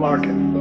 Larkin.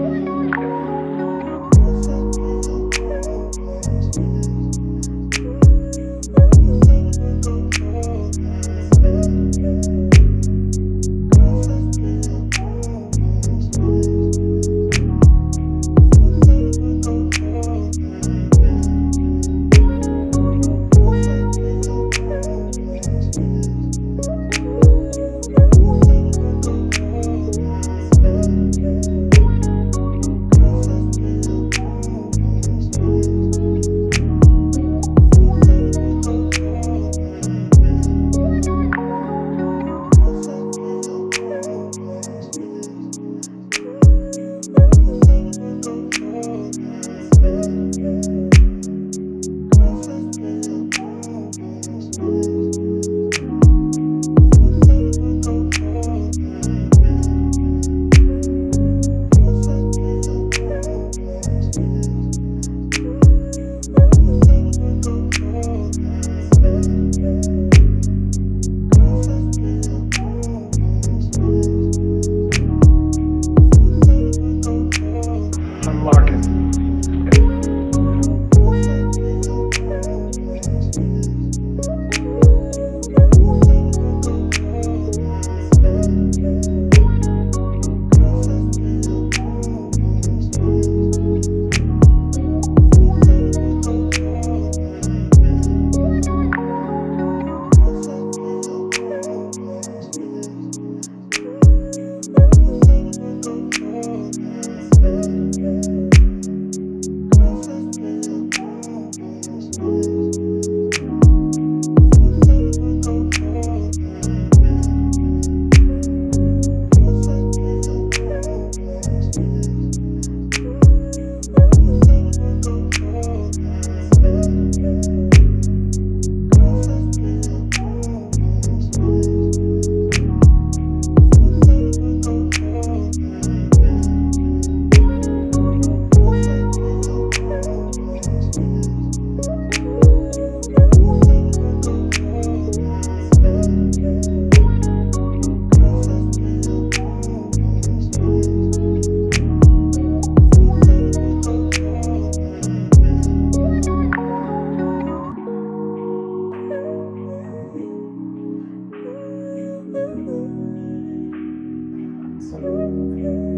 you.